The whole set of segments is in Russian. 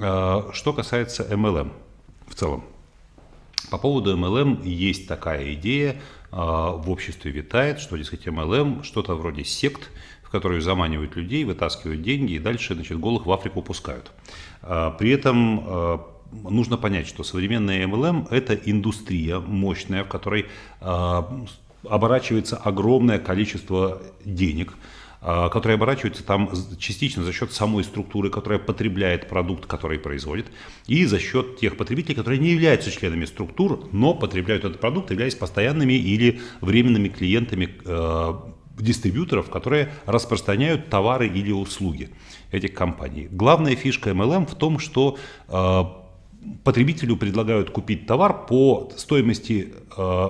Что касается MLM в целом. По поводу MLM есть такая идея, в обществе витает, что, дескать, MLM что-то вроде сект, в которые заманивают людей, вытаскивают деньги и дальше значит, голых в Африку пускают. При этом нужно понять, что современная MLM – это индустрия мощная, в которой оборачивается огромное количество денег, которые оборачиваются там частично за счет самой структуры, которая потребляет продукт, который производит, и за счет тех потребителей, которые не являются членами структур, но потребляют этот продукт, являясь постоянными или временными клиентами э, дистрибьюторов, которые распространяют товары или услуги этих компаний. Главная фишка MLM в том, что э, потребителю предлагают купить товар по стоимости э,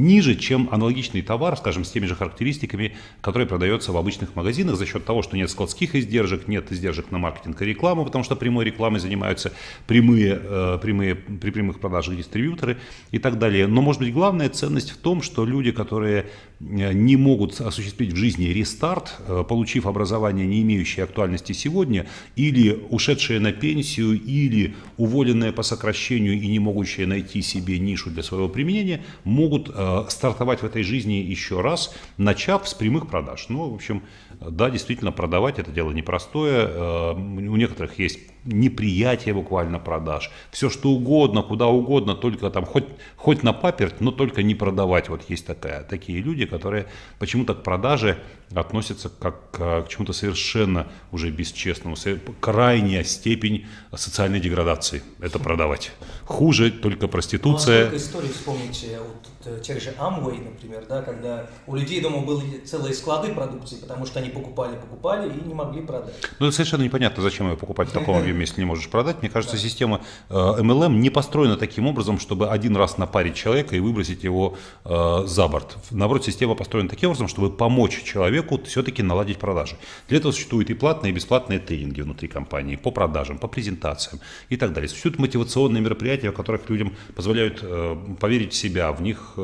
ниже, чем аналогичный товар, скажем, с теми же характеристиками, который продается в обычных магазинах за счет того, что нет складских издержек, нет издержек на маркетинг и рекламу, потому что прямой рекламой занимаются прямые, э, прямые, при прямых продажах дистрибьюторы и так далее. Но, может быть, главная ценность в том, что люди, которые э, не могут осуществить в жизни рестарт, э, получив образование, не имеющее актуальности сегодня, или ушедшие на пенсию, или уволенные по сокращению и не могущие найти себе нишу для своего применения, могут Э, стартовать в этой жизни еще раз, начав с прямых продаж. Ну, в общем, да, действительно, продавать это дело непростое. Э, у некоторых есть неприятие буквально продаж. Все что угодно, куда угодно, только там хоть, хоть на паперть, но только не продавать. Вот есть такая, такие люди, которые почему-то к продаже относятся как к, к чему-то совершенно уже бесчестному. Крайняя степень социальной деградации – это продавать. Хуже только проституция. Ну, а истории вспомните, вот, тех же Amway, например, да, когда у людей дома были целые склады продукции, потому что они покупали, покупали и не могли продать. Ну, это совершенно непонятно, зачем ее покупать в таком объеме, если не можешь продать. Мне кажется, система MLM э, не построена таким образом, чтобы один раз напарить человека и выбросить его э, за борт. Наоборот, система построена таким образом, чтобы помочь человеку все-таки наладить продажи. Для этого существуют и платные, и бесплатные тренинги внутри компании по продажам, по презентациям и так далее. Существуют мотивационные мероприятия, в которых людям позволяют э, поверить в себя, в них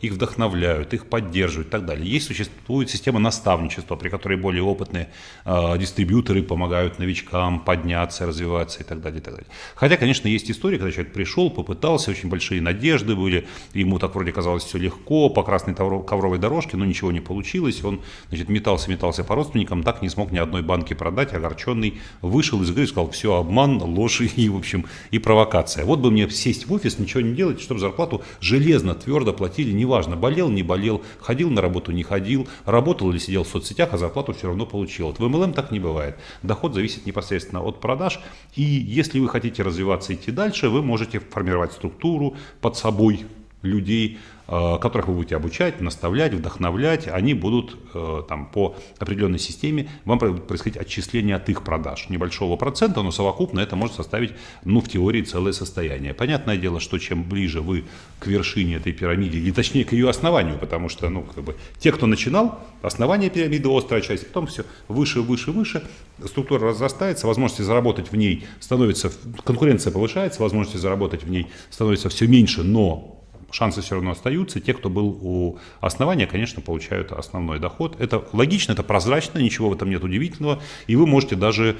их вдохновляют, их поддерживают и так далее. Есть существует система наставничества, при которой более опытные дистрибьюторы помогают новичкам подняться, развиваться и так далее, и так далее. Хотя, конечно, есть история, когда человек пришел, попытался, очень большие надежды были, ему так вроде казалось все легко, по красной ковровой дорожке, но ничего не получилось, он, значит, метался, метался по родственникам, так не смог ни одной банки продать, огорченный, вышел из игры и сказал, все, обман, ложь и, в общем, и провокация. Вот бы мне сесть в офис, ничего не делать, чтобы зарплату железно, твердо платили, неважно, болел, не болел, ходил на работу, не ходил, работал или сидел в соцсетях, а зарплату все равно получил. Вот в MLM так не бывает. Доход зависит непосредственно от продаж, и если вы хотите развиваться идти дальше, вы можете формировать структуру под собой людей, Э, которых вы будете обучать, наставлять, вдохновлять, они будут э, там, по определенной системе, вам будет происходить отчисление от их продаж. Небольшого процента, но совокупно это может составить, ну, в теории, целое состояние. Понятное дело, что чем ближе вы к вершине этой пирамиды, или точнее к ее основанию, потому что, ну, как бы, те, кто начинал, основание пирамиды, острая часть, потом все выше, выше, выше, структура разрастается, возможности заработать в ней становится, конкуренция повышается, возможности заработать в ней становится все меньше, но шансы все равно остаются. Те, кто был у основания, конечно, получают основной доход. Это логично, это прозрачно, ничего в этом нет удивительного. И вы можете даже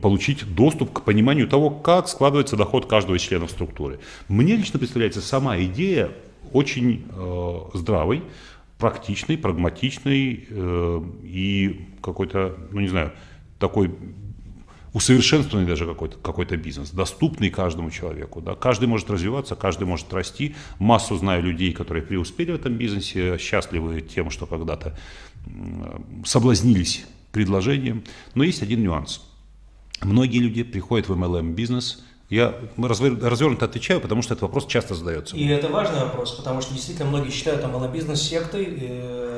получить доступ к пониманию того, как складывается доход каждого из членов структуры. Мне лично представляется сама идея очень э, здравой, практичной, прагматичной э, и какой-то, ну не знаю, такой усовершенствованный даже какой-то какой бизнес, доступный каждому человеку. Да. Каждый может развиваться, каждый может расти. Массу знаю людей, которые преуспели в этом бизнесе, счастливы тем, что когда-то соблазнились предложением. Но есть один нюанс. Многие люди приходят в MLM-бизнес – я развернуто отвечаю, потому что этот вопрос часто задается. И это важный вопрос, потому что действительно многие считают MLM-бизнес сектой, э,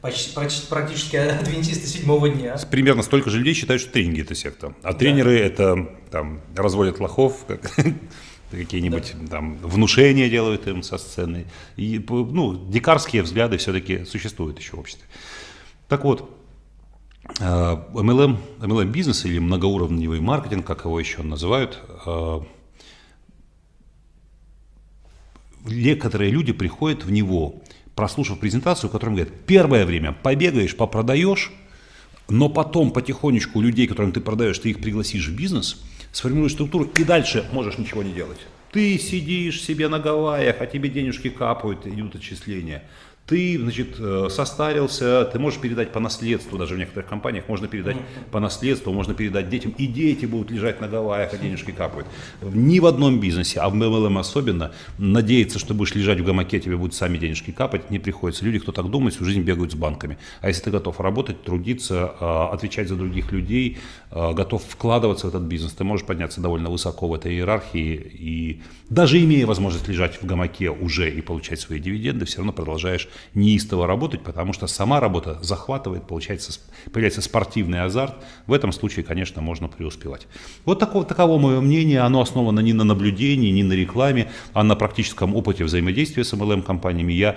почти, практически адвентисты седьмого дня. Примерно столько же людей считают, что тренинги – это секта. А да. тренеры – это там, разводят лохов, как, какие-нибудь да. там внушения делают им со сцены. И, ну, дикарские взгляды все-таки существуют еще в обществе. Так вот, MLM, э, MLM бизнес или многоуровневый маркетинг, как его еще называют, э, некоторые люди приходят в него, прослушав презентацию, в которой говорят, первое время побегаешь, попродаешь, но потом потихонечку людей, которым ты продаешь, ты их пригласишь в бизнес, сформируешь структуру и дальше можешь ничего не делать. Ты сидишь себе на Гавайях, а тебе денежки капают, идут отчисления ты, значит, э, состарился, ты можешь передать по наследству, даже в некоторых компаниях можно передать по наследству, можно передать детям, и дети будут лежать на Гавайях, а денежки капают. Ни в одном бизнесе, а в MLM особенно, надеяться, что будешь лежать в гамаке, тебе будут сами денежки капать, не приходится. Люди, кто так думает, всю жизнь бегают с банками. А если ты готов работать, трудиться, э, отвечать за других людей, э, готов вкладываться в этот бизнес, ты можешь подняться довольно высоко в этой иерархии, и даже имея возможность лежать в гамаке уже и получать свои дивиденды, все равно продолжаешь неистово работать, потому что сама работа захватывает, получается, появляется спортивный азарт. В этом случае, конечно, можно преуспевать. Вот такого, таково мое мнение. Оно основано не на наблюдении, не на рекламе, а на практическом опыте взаимодействия с MLM-компаниями. Я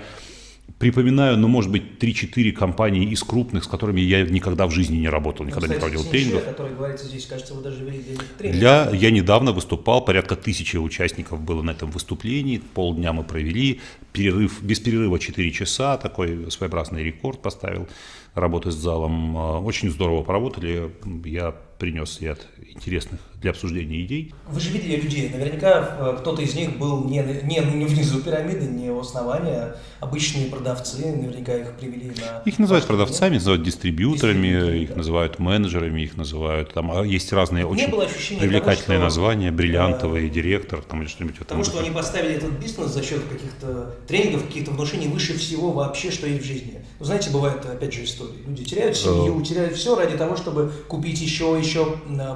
Припоминаю, ну, может быть, 3-4 компании из крупных, с которыми я никогда в жизни не работал, никогда ну, не проводил тренингов. который говорится здесь, кажется, вы даже вели тренинг. Для, я недавно выступал, порядка тысячи участников было на этом выступлении, полдня мы провели, перерыв, без перерыва 4 часа, такой своеобразный рекорд поставил работы с залом. Очень здорово поработали, я принес ряд интересных для обсуждения идей. Вы же видели людей, наверняка э, кто-то из них был не, не, не внизу пирамиды, не у основания, обычные продавцы, наверняка их привели на... Их называют продавцами, называют дистрибьюторами, дистрибьюторами их да. называют менеджерами, их называют, там а есть разные очень привлекательные того, названия, бриллиантовый да, директор там, или что-нибудь в этом Потому что они поставили этот бизнес за счет каких-то тренингов, каких-то внушений выше всего вообще, что есть в жизни. Вы знаете, бывают, опять же, истории. Люди теряют семью, uh, теряют все ради того, чтобы купить еще, еще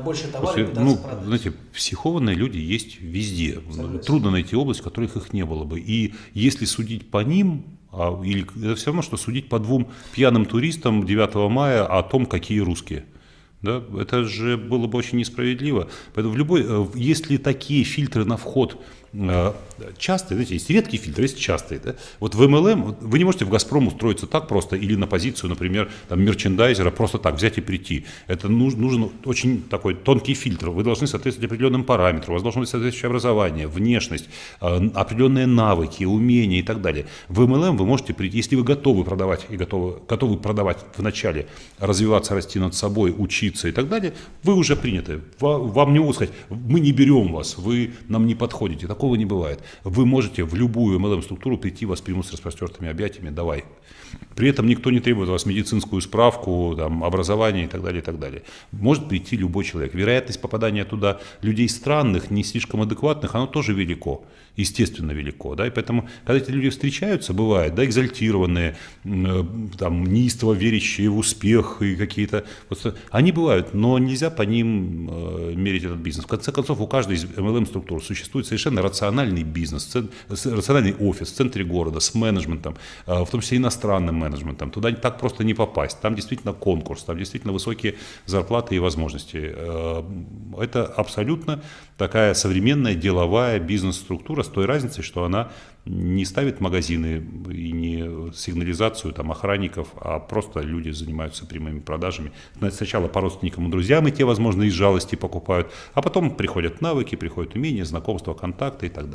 больше товаров и ну, знаете, психованные люди есть везде. Согласен. Трудно найти область, в которых их не было бы. И если судить по ним, а, или это все равно, что судить по двум пьяным туристам 9 мая о том, какие русские. Да? Это же было бы очень несправедливо. Поэтому в любой, э, если такие фильтры на вход Э, частые, знаете, есть редкие фильтры, есть частые. Да? Вот в MLM вы не можете в «Газпром» устроиться так просто или на позицию, например, там, мерчендайзера просто так взять и прийти. Это нужен, нужен очень такой тонкий фильтр. Вы должны соответствовать определенным параметрам, у вас должно быть соответствующее образование, внешность, э, определенные навыки, умения и так далее. В MLM вы можете прийти, если вы готовы продавать и готовы, готовы продавать вначале, развиваться, расти над собой, учиться и так далее, вы уже приняты. Вам не могут сказать, мы не берем вас, вы нам не подходите. Такого Такого не бывает. Вы можете в любую MLM-структуру прийти, вас примут с распростертыми объятиями, давай. При этом никто не требует от вас медицинскую справку, там, образование и так далее, и так далее. Может прийти любой человек. Вероятность попадания туда людей странных, не слишком адекватных, оно тоже велико, естественно велико. Да? И поэтому, когда эти люди встречаются, бывает, да, экзальтированные, э, там, неистово верящие в успех и какие-то... Вот, они бывают, но нельзя по ним э, мерить этот бизнес. В конце концов, у каждой из MLM-структур существует совершенно рациональный бизнес, рациональный офис в центре города с менеджментом, э, в том числе иностранным менеджментом. Туда так просто не попасть. Там действительно конкурс, там действительно высокие зарплаты и возможности. Э, это абсолютно такая современная деловая бизнес-структура с той разницей, что она не ставит магазины и не сигнализацию там, охранников, а просто люди занимаются прямыми продажами. Сначала по родственникам и друзьям, и те, возможно, из жалости покупают, а потом приходят навыки, приходят умения, знакомства, контакты и так далее.